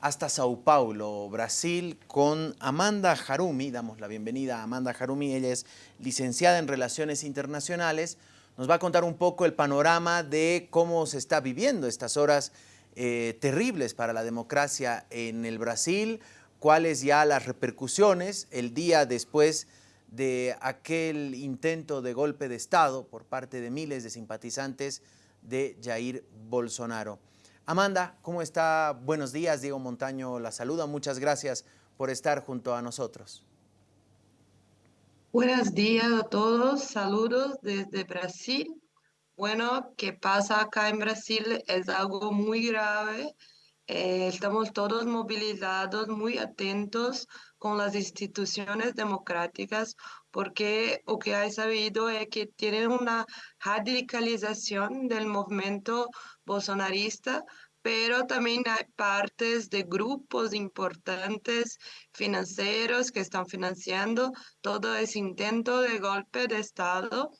hasta Sao Paulo, Brasil, con Amanda Harumi. Damos la bienvenida a Amanda Harumi. Ella es licenciada en Relaciones Internacionales. Nos va a contar un poco el panorama de cómo se está viviendo estas horas eh, terribles para la democracia en el Brasil, cuáles ya las repercusiones el día después de aquel intento de golpe de Estado por parte de miles de simpatizantes de Jair Bolsonaro. Amanda, ¿cómo está? Buenos días, Diego Montaño la saluda. Muchas gracias por estar junto a nosotros. Buenos días a todos, saludos desde Brasil. Bueno, ¿qué pasa acá en Brasil? Es algo muy grave. Eh, estamos todos movilizados, muy atentos con las instituciones democráticas, porque lo que hay sabido es que tienen una radicalización del movimiento bolsonarista, pero también hay partes de grupos importantes financieros que están financiando todo ese intento de golpe de Estado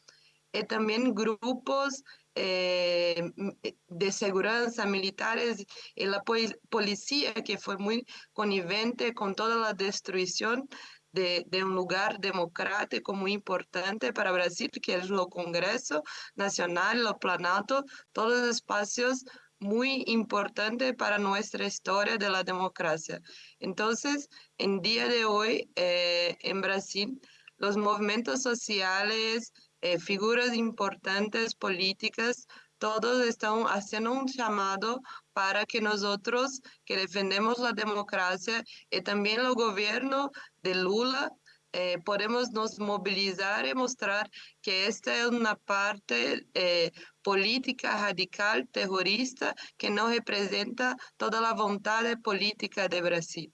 y también grupos eh, eh, de seguridad militares y la policía que fue muy connivente con toda la destrucción de, un lugar democrático muy importante para Brasil, que es el Congreso Nacional, el Planalto, todos los espacios muy importantes para nuestra historia de la democracia. Entonces, en día de hoy, eh, en Brasil, los movimientos sociales, eh, figuras importantes políticas, todos están haciendo un llamado para que nosotros que defendemos la democracia y también el gobierno de Lula eh, podemos nos movilizar y mostrar que esta es una parte eh, política radical, terrorista, que no representa toda la voluntad política de Brasil.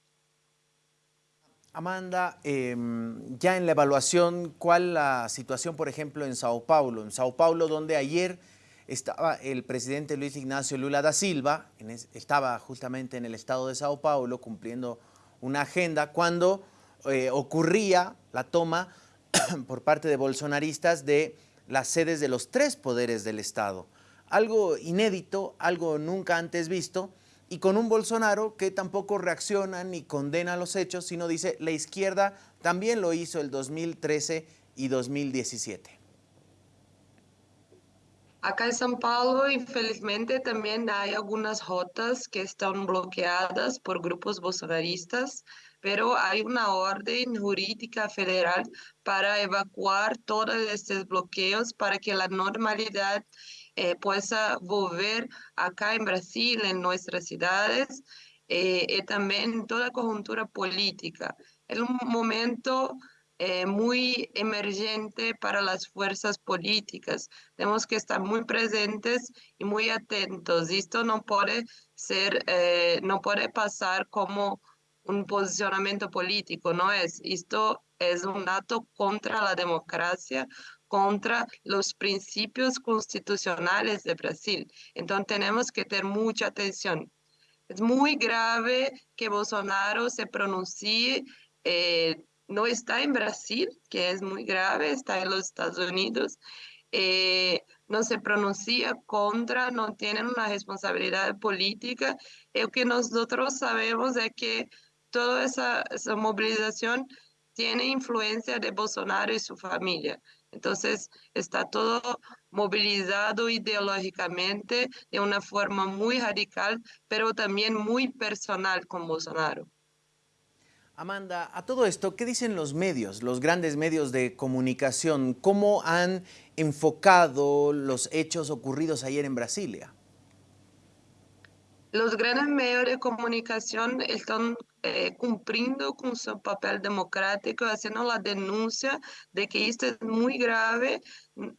Amanda, em, ya en la evaluación, ¿cuál la situación, por ejemplo, en Sao Paulo? En Sao Paulo, donde ayer estaba el presidente Luis Ignacio Lula da Silva, estaba justamente en el estado de Sao Paulo cumpliendo una agenda cuando eh, ocurría la toma por parte de bolsonaristas de las sedes de los tres poderes del Estado. Algo inédito, algo nunca antes visto, y con un Bolsonaro que tampoco reacciona ni condena los hechos, sino dice la izquierda también lo hizo el 2013 y 2017. Acá en São Paulo, infelizmente, también hay algunas rutas que están bloqueadas por grupos bolsonaristas, pero hay una orden jurídica federal para evacuar todos estos bloqueos para que la normalidad eh, pueda volver acá en Brasil, en nuestras ciudades, eh, y también toda coyuntura política. Es un momento eh, muy emergente para las fuerzas políticas. Tenemos que estar muy presentes y muy atentos. Esto no puede ser, eh, no puede pasar como un posicionamiento político, no es. Esto es un dato contra la democracia, contra los principios constitucionales de Brasil. Entonces tenemos que tener mucha atención. Es muy grave que Bolsonaro se pronuncie eh, no está en Brasil, que es muy grave, está en los Estados Unidos, eh, no se pronuncia contra, no tienen una responsabilidad política. Lo que nosotros sabemos es que toda esa, esa movilización tiene influencia de Bolsonaro y su familia. Entonces, está todo movilizado ideológicamente de una forma muy radical, pero también muy personal con Bolsonaro. Amanda, a todo esto, ¿qué dicen los medios, los grandes medios de comunicación? ¿Cómo han enfocado los hechos ocurridos ayer en Brasilia? Los grandes medios de comunicación están eh, cumpliendo con su papel democrático, haciendo la denuncia de que esto es muy grave,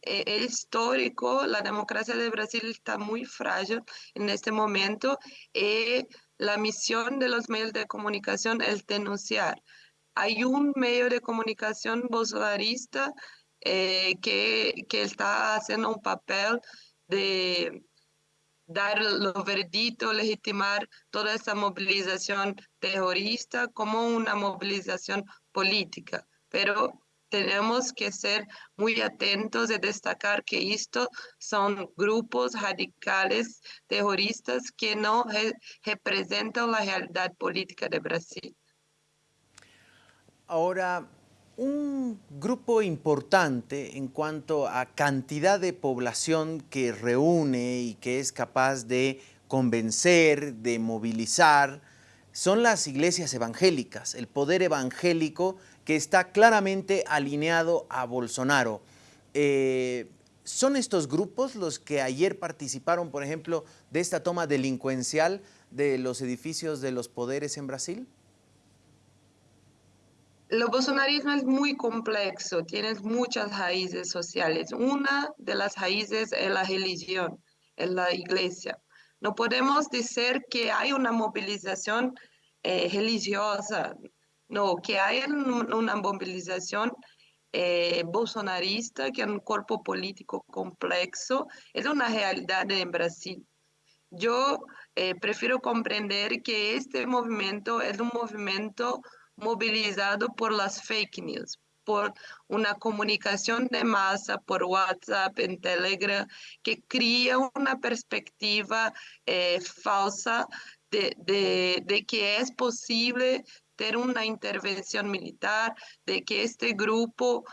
eh, es histórico, la democracia de Brasil está muy frágil en este momento. Eh, la misión de los medios de comunicación es denunciar. Hay un medio de comunicación bolsonarista eh, que, que, está haciendo un papel de dar lo verdito, legitimar toda esa movilización terrorista como una movilización política. Pero tenemos que ser muy atentos y destacar que esto son grupos radicales terroristas que no representan la realidad política de Brasil. Ahora, un grupo importante en cuanto a cantidad de población que reúne y que es capaz de convencer, de movilizar, son las iglesias evangélicas, el poder evangélico que está claramente alineado a Bolsonaro. Eh, ¿Son estos grupos los que ayer participaron, por ejemplo, de esta toma delincuencial de los edificios de los poderes en Brasil? El bolsonarismo es muy complejo, tiene muchas raíces sociales. Una de las raíces es la religión, es la iglesia. No podemos decir que hay una movilización eh, religiosa, no, que hay una movilización eh, bolsonarista, que es un cuerpo político complejo, es una realidad en Brasil. Yo eh, prefiero comprender que este movimiento es un movimiento movilizado por las fake news, por una comunicación de masa por WhatsApp, en Telegram, que crea una perspectiva eh, falsa de, de, que es posible tener una intervención militar, de que este grupo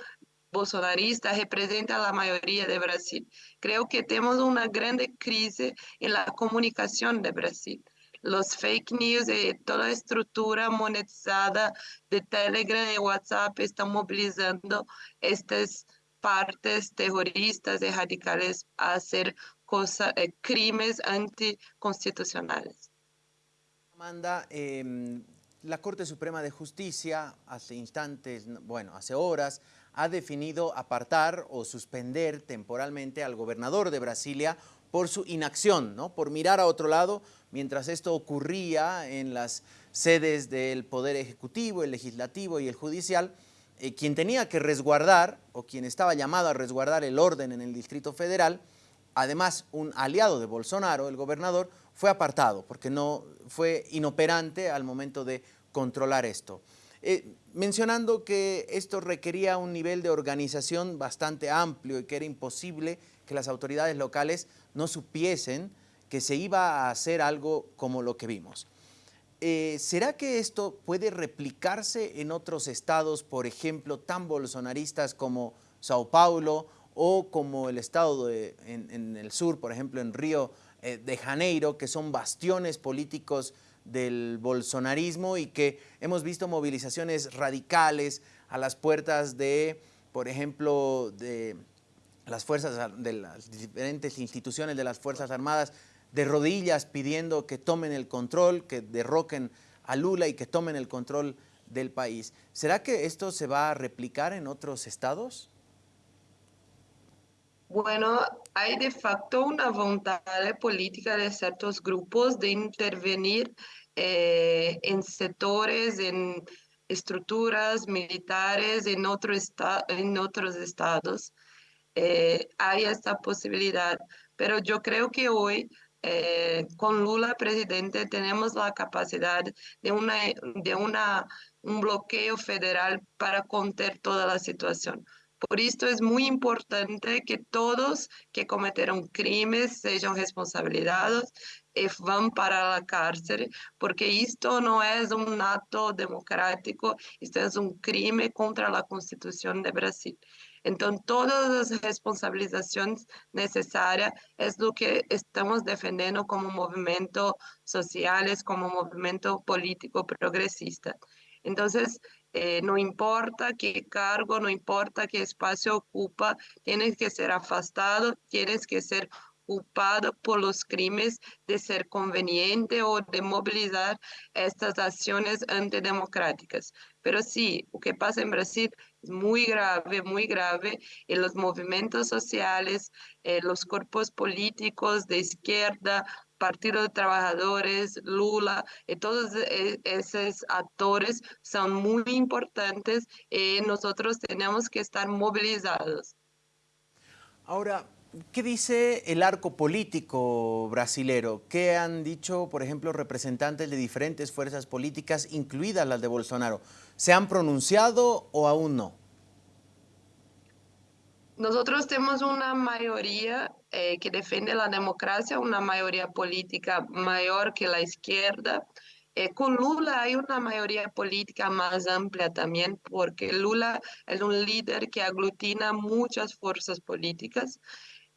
bolsonarista representa a la mayoría de Brasil. Creo que tenemos una grande crisis en la comunicación de Brasil los fake news y toda la estructura monetizada de Telegram y WhatsApp están movilizando estas partes terroristas y radicales a hacer cosas, eh, crímenes anticonstitucionales. Amanda, em, la Corte Suprema de Justicia hace instantes, bueno, hace horas, ha definido apartar o suspender temporalmente al gobernador de Brasilia por su inacción, ¿no? por mirar a otro lado, mientras esto ocurría en las sedes del Poder Ejecutivo, el Legislativo y el Judicial, eh, quien tenía que resguardar, o quien estaba llamado a resguardar el orden en el Distrito Federal, además un aliado de Bolsonaro, el gobernador, fue apartado porque no fue inoperante al momento de controlar esto. Eh, mencionando que esto requería un nivel de organización bastante amplio y que era imposible que las autoridades locales no supiesen que se iba a hacer algo como lo que vimos. Eh, ¿Será que esto puede replicarse en otros estados, por ejemplo, tan bolsonaristas como Sao Paulo o como el estado en, el sur, por ejemplo, en Río eh, de Janeiro, que son bastiones políticos del bolsonarismo y que hemos visto movilizaciones radicales a las puertas de, por ejemplo, de las fuerzas, de las diferentes instituciones de las Fuerzas Armadas de rodillas pidiendo que tomen el control, que derroquen a Lula y que tomen el control del país. ¿Será que esto se va a replicar en otros estados? Bueno, hay de facto una voluntad política de ciertos grupos de intervenir eh, en sectores, en estructuras militares en, otro en otros estados. Eh, hay esta posibilidad, pero yo creo que hoy eh, con Lula presidente tenemos la capacidad de, una, un bloqueo federal para contener toda la situación. Por esto es muy importante que todos que cometieron crímenes sean responsabilizados y van para la cárcel, porque esto no es un acto democrático, esto es un crimen contra la Constitución de Brasil. Entonces, todas las responsabilizaciones necesarias es lo que estamos defendiendo como movimiento sociales, como movimiento político progresista. Entonces, eh, no importa qué cargo, no importa qué espacio ocupa, tienes que ser afastado, tienes que ser culpado por los crímenes de ser conveniente o de movilizar estas acciones antidemocráticas. Pero sí, lo que pasa en Brasil es muy grave, muy grave, y los movimientos sociales, eh, los cuerpos políticos de izquierda, Partido de Trabajadores, Lula, y todos e, esos actores son muy importantes y nosotros tenemos que estar movilizados. Ahora, ¿Qué dice el arco político brasilero? ¿Qué han dicho, por ejemplo, representantes de diferentes fuerzas políticas, incluidas las de Bolsonaro? ¿Se han pronunciado o aún no? Nosotros tenemos una mayoría eh, que defiende la democracia, una mayoría política mayor que la izquierda. Eh, con Lula hay una mayoría política más amplia también, porque Lula es un líder que aglutina muchas fuerzas políticas,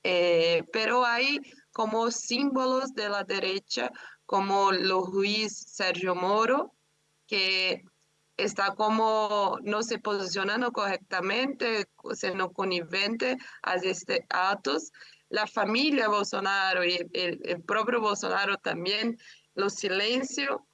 eh, pero hay como símbolos de la derecha, como los juiz Sergio Moro, que está como no se posicionando correctamente, siendo conivente a estos actos. La familia Bolsonaro y el, propio Bolsonaro también, los silencio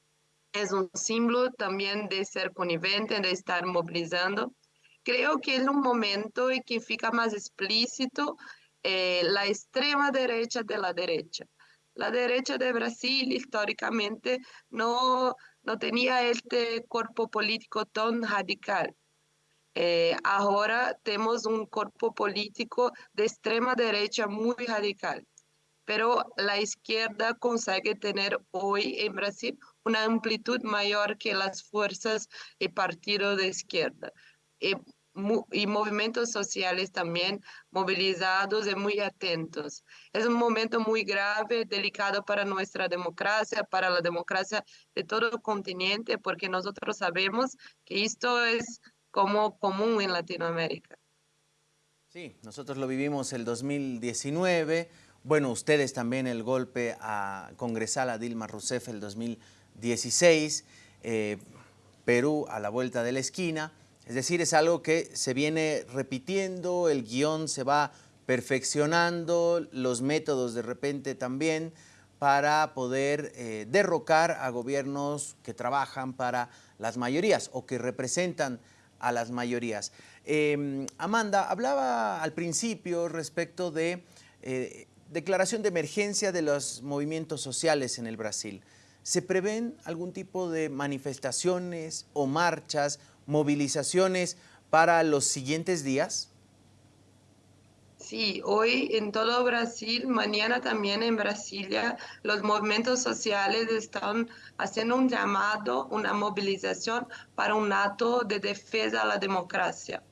es un símbolo también de ser conivente, de estar movilizando. Creo que es un momento en que fica más explícito eh, la extrema derecha de la derecha. La derecha de Brasil históricamente no no tenía este cuerpo político tan radical. Eh, ahora tenemos un cuerpo político de extrema derecha muy radical, pero la izquierda consigue tener hoy en Brasil una amplitud mayor que las fuerzas y partidos de izquierda. Eh, y movimientos sociales también movilizados y muy atentos. Es un momento muy grave, delicado para nuestra democracia, para la democracia de todo el continente, porque nosotros sabemos que esto es como común en Latinoamérica. Sí, nosotros lo vivimos el 2019, bueno, ustedes también el golpe a congresal a Dilma Rousseff el 2016, eh, Perú a la vuelta de la esquina, es decir, es algo que se viene repitiendo, el guion se va perfeccionando, los métodos de repente también para poder eh, derrocar a gobiernos que trabajan para las mayorías o que representan a las mayorías. Em, Amanda, hablaba al principio respecto de eh, declaración de emergencia de los movimientos sociales en el Brasil. ¿Se prevén algún tipo de manifestaciones o marchas movilizaciones para los siguientes días? Sí, hoy en todo Brasil, mañana también en Brasilia, los movimientos sociales están haciendo un llamado, una movilización para un acto de defensa a la democracia.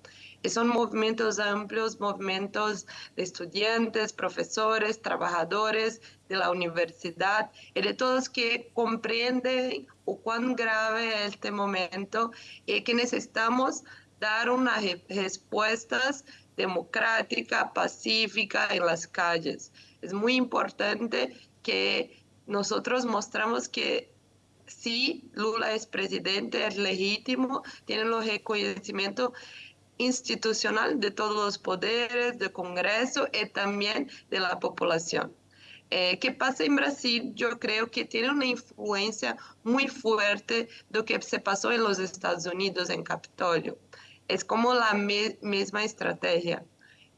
Son movimientos amplios, movimientos de estudiantes, profesores, trabajadores de la universidad y de todos que comprenden cuán grave es este momento y que necesitamos dar unas respuestas democráticas, pacíficas en las calles. Es muy importante que nosotros mostramos que sí, Lula es presidente, es legítimo, tiene los reconocimientos institucional de todos los poderes, del Congreso y también de la población. Eh, ¿Qué pasa en Brasil? Yo creo que tiene una influencia muy fuerte de lo que se pasó en los Estados Unidos, en Capitolio. Es como la misma estrategia.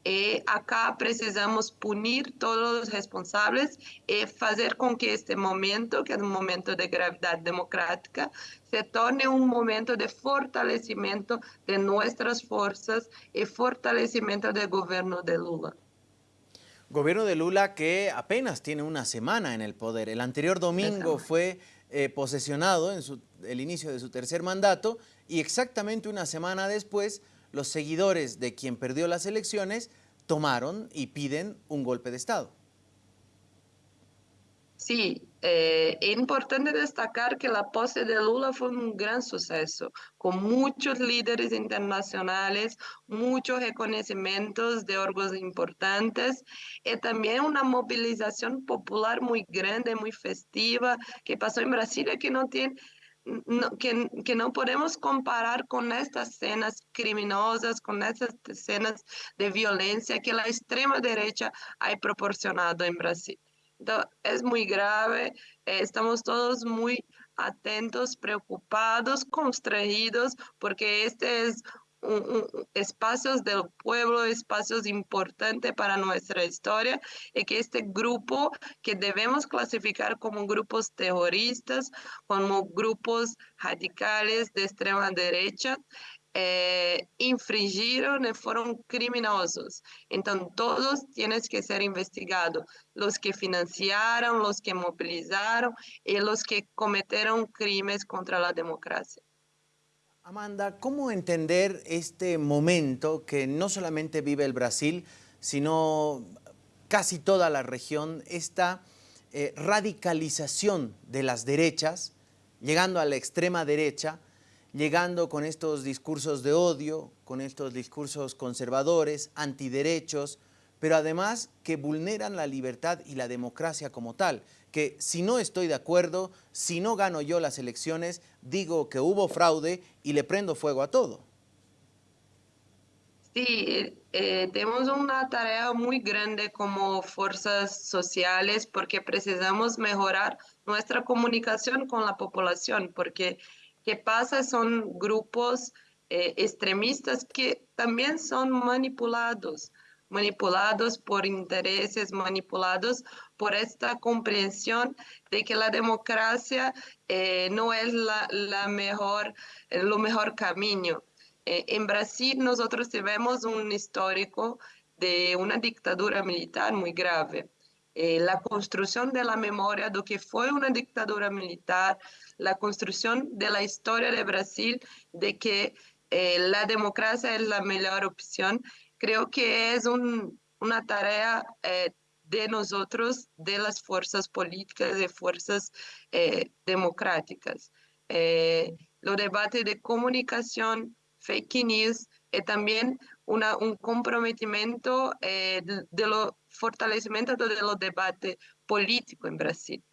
E acá precisamos punir todos los responsables y hacer con que este momento, que es un momento de gravedad democrática, se torne un momento de fortalecimiento de nuestras fuerzas y fortalecimiento del gobierno de Lula. Gobierno de Lula que apenas tiene una semana en el poder. El anterior domingo fue eh, posesionado en el inicio de su tercer mandato y exactamente una semana después los seguidores de quien perdió las elecciones tomaron y piden un golpe de Estado. Sí, eh, es importante destacar que la pose de Lula fue un gran suceso, con muchos líderes internacionales, muchos reconocimientos de órganos importantes y también una movilización popular muy grande, muy festiva, que pasó en Brasilia, que no tiene que, que, no podemos comparar con estas escenas criminosas, con estas escenas de violencia que la extrema derecha ha proporcionado en Brasil. Es muy grave, eh, estamos todos muy atentos, preocupados, constreñidos, porque este es espacios del pueblo, espacios importantes para nuestra historia y que este grupo que debemos clasificar como grupos terroristas, como grupos radicales de extrema derecha, eh, infringieron y fueron criminosos. Entonces, todos tienen que ser investigados. Los que financiaron, los que movilizaron y los que cometieron crímenes contra la democracia. Amanda, ¿cómo entender este momento que no solamente vive el Brasil, sino casi toda la región, esta eh, radicalización de las derechas, llegando a la extrema derecha, llegando con estos discursos de odio, con estos discursos conservadores, antiderechos, pero además que vulneran la libertad y la democracia como tal, que si no estoy de acuerdo, si no gano yo las elecciones, digo que hubo fraude y le prendo fuego a todo. Sí, eh, tenemos una tarea muy grande como fuerzas sociales porque precisamos mejorar nuestra comunicación con la población, porque ¿qué pasa? Son grupos eh, extremistas que también son manipulados manipulados por intereses, manipulados por esta comprensión de que la democracia eh, no es la, mejor, lo mejor camino. Eh, en Brasil nosotros tenemos un histórico de una dictadura militar muy grave. Eh, la construcción de la memoria de lo que fue una dictadura militar, la construcción de la historia de Brasil, de que eh, la democracia es la mejor opción, creo que es una tarea de nosotros, de las fuerzas políticas, de fuerzas democráticas. los debates de comunicación fake news y también un comprometimiento eh, de, lo fortalecimiento de los debates políticos en Brasil.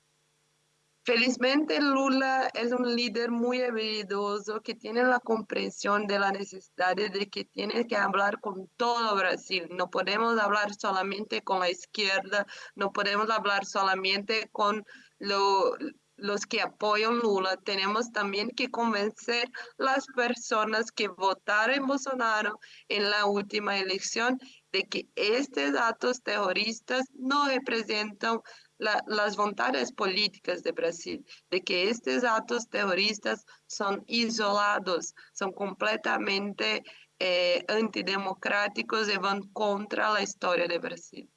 Felizmente Lula es un líder muy habilidoso que tiene la comprensión de la necesidad de que tiene que hablar con todo Brasil. No podemos hablar solamente con la izquierda, no podemos hablar solamente con lo, los que apoyan Lula, tenemos también que convencer las personas que votaron Bolsonaro en la última elección de que estos datos terroristas no representan las voluntades políticas de Brasil, de que estos actos terroristas son isolados, son completamente eh, antidemocráticos y van contra la historia de Brasil.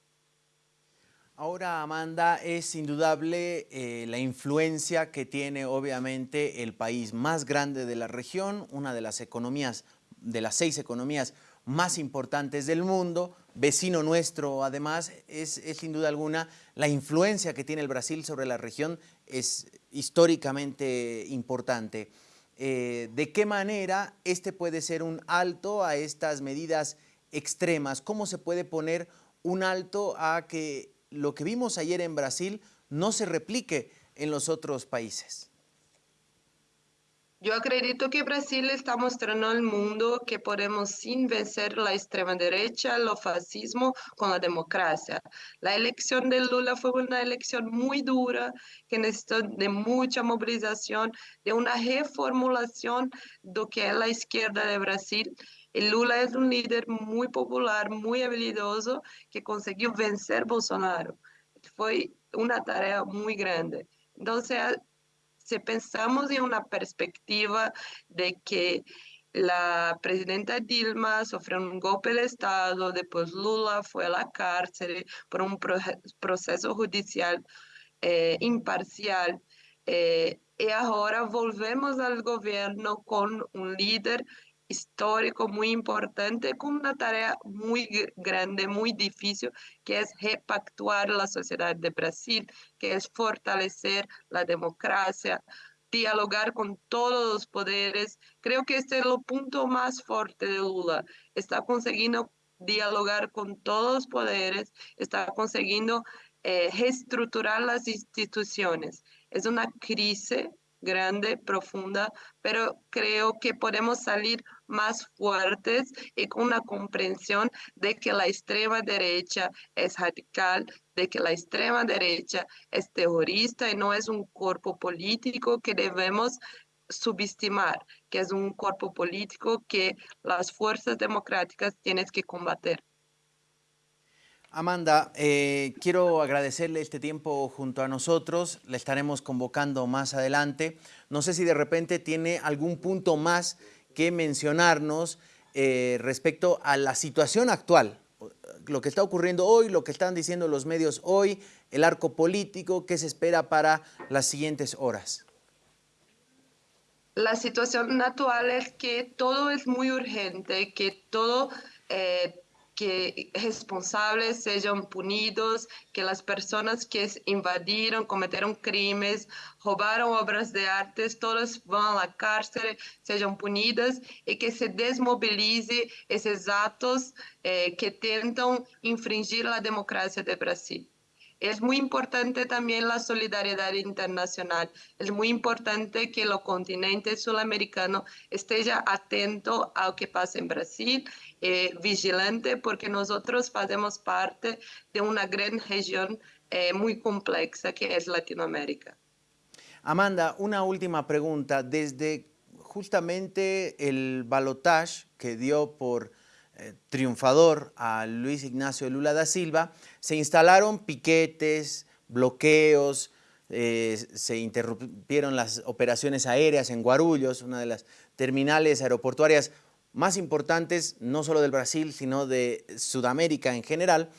Ahora, Amanda, es indudable eh, la influencia que tiene obviamente el país más grande de la región, una de las economías, de las seis economías más importantes del mundo, vecino nuestro además, es, sin duda alguna la influencia que tiene el Brasil sobre la región es históricamente importante. Eh, ¿De qué manera este puede ser un alto a estas medidas extremas? ¿Cómo se puede poner un alto a que lo que vimos ayer en Brasil no se replique en los otros países? Yo acredito que Brasil está mostrando al mundo que podemos sin vencer la extrema derecha, el fascismo con la democracia. La elección de Lula fue una elección muy dura que necesitó de mucha movilización, de una reformulación de lo que es la izquierda de Brasil Lula es un líder muy popular, muy habilidoso, que consiguió vencer Bolsonaro. Fue una tarea muy grande. Entonces, si pensamos en una perspectiva de que la presidenta Dilma sufrió un golpe de Estado, después Lula fue a la cárcel por un proceso judicial eh, imparcial, eh, y ahora volvemos al gobierno con un líder histórico muy importante con una tarea muy grande, muy difícil, que es repactuar la sociedad de Brasil, que es fortalecer la democracia, dialogar con todos los poderes. Creo que este es el punto más fuerte de Lula. Está consiguiendo dialogar con todos los poderes, está consiguiendo eh, reestructurar las instituciones. Es una crisis grande, profunda, pero creo que podemos salir más fuertes y con una comprensión de que la extrema derecha es radical, de que la extrema derecha es terrorista y no es un cuerpo político que debemos subestimar, que es un cuerpo político que las fuerzas democráticas tienen que combater. Amanda, eh, quiero agradecerle este tiempo junto a nosotros, le estaremos convocando más adelante. No sé si de repente tiene algún punto más que mencionarnos eh, respecto a la situación actual, lo que está ocurriendo hoy, lo que están diciendo los medios hoy, el arco político, qué se espera para las siguientes horas. La situación actual es que todo es muy urgente, que todo eh, que responsables sean punidos, que las personas que invadieron, cometieron crímenes, robaron obras de arte, todas van a la cárcel, sean punidas y que se desmovilice esos actos eh, que intentan infringir la democracia de Brasil. Es muy importante también la solidaridad internacional. Es muy importante que el continente sudamericano esté atento a lo que pasa en Brasil, eh, vigilante, porque nosotros hacemos parte de una gran región eh, muy compleja que es Latinoamérica. Amanda, una última pregunta. Desde justamente el balotage que dio por eh, triunfador a Luis Ignacio Lula da Silva, se instalaron piquetes, bloqueos, eh, se interrumpieron las operaciones aéreas en Guarulhos, una de las terminales aeroportuarias más importantes, no solo del Brasil, sino de Sudamérica en general.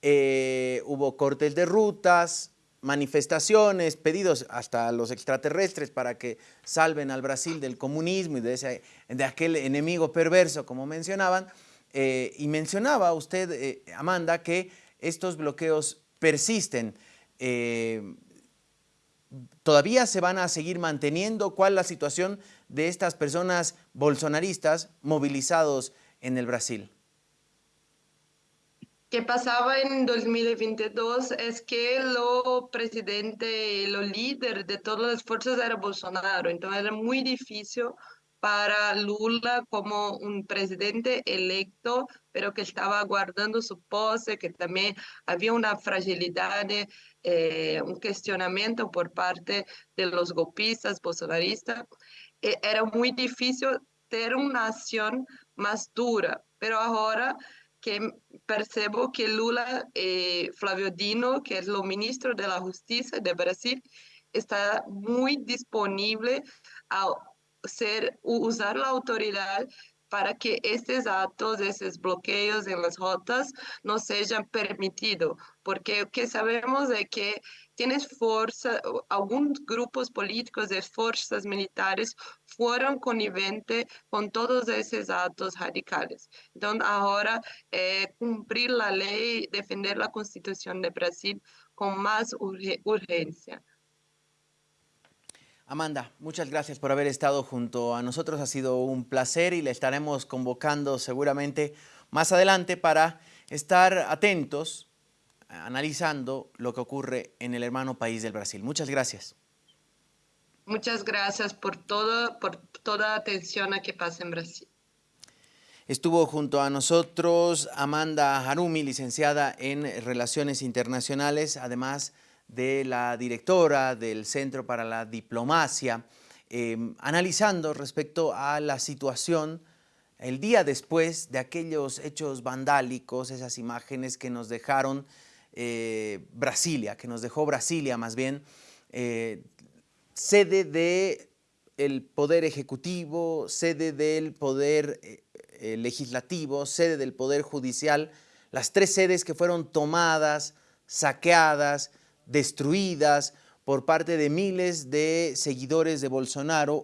Eh, hubo cortes de rutas, manifestaciones, pedidos hasta los extraterrestres para que salven al Brasil del comunismo y de, ese, de aquel enemigo perverso, como mencionaban. Eh, y mencionaba usted, eh, Amanda, que estos bloqueos persisten. Eh, ¿Todavía se van a seguir manteniendo? ¿Cuál es la situación de estas personas bolsonaristas movilizados en el Brasil? que pasaba en 2022 es que lo presidente, lo líder de todas las fuerzas era Bolsonaro, entonces era muy difícil para Lula como un presidente electo, pero que estaba guardando su pose, que también había una fragilidad, eh, un cuestionamiento por parte de los golpistas, bolsonaristas. Eh, era muy difícil tener una acción más dura, pero ahora que percebo que Lula, eh, Flavio Dino, que es el ministro de la Justicia de Brasil, está muy disponible a usar la autoridad para que estos actos, esos bloqueos en las rotas no sean permitidos, porque que sabemos de que tienes fuerza, algunos grupos políticos de fuerzas militares fueron conniventes con todos esos actos radicales. Entonces ahora eh, cumplir la ley, defender la constitución de Brasil con más urgencia. Amanda, muchas gracias por haber estado junto a nosotros. Ha sido un placer y le estaremos convocando seguramente más adelante para estar atentos, analizando lo que ocurre en el hermano país del Brasil. Muchas gracias. Muchas gracias por, todo, por toda atención a que pasa en Brasil. Estuvo junto a nosotros Amanda Harumi, licenciada en Relaciones Internacionales, además de la directora del Centro para la Diplomacia, em, analizando respecto a la situación el día después de aquellos hechos vandálicos, esas imágenes que nos dejaron eh, Brasilia, que nos dejó Brasilia más bien, eh, sede del Poder Ejecutivo, sede del Poder eh, Legislativo, sede del Poder Judicial, las tres sedes que fueron tomadas, saqueadas, destruidas por parte de miles de seguidores de Bolsonaro